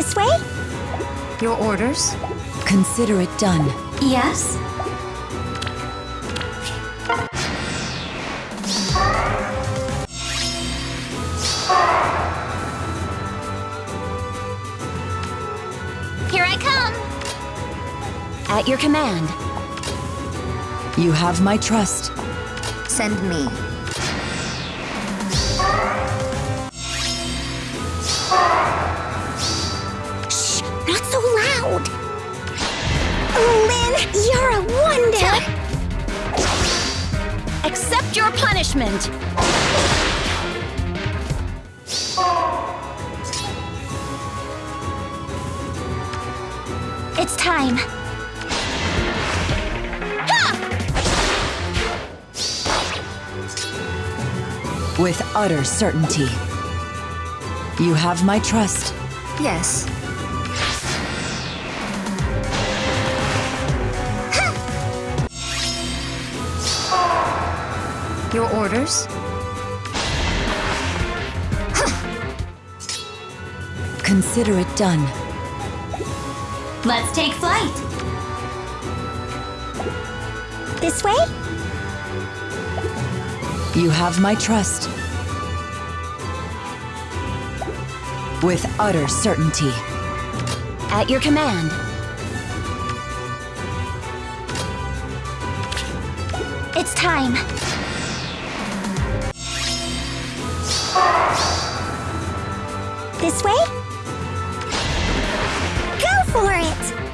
This way? Your orders? Consider it done. Yes? Here I come! At your command. You have my trust. Send me. Not so loud! Oh, Lynn, you're a wonder! Accept your punishment! It's time. With utter certainty. You have my trust. Yes. Your orders? Consider it done. Let's take flight. This way? You have my trust. With utter certainty. At your command. It's time. This way? Go for it!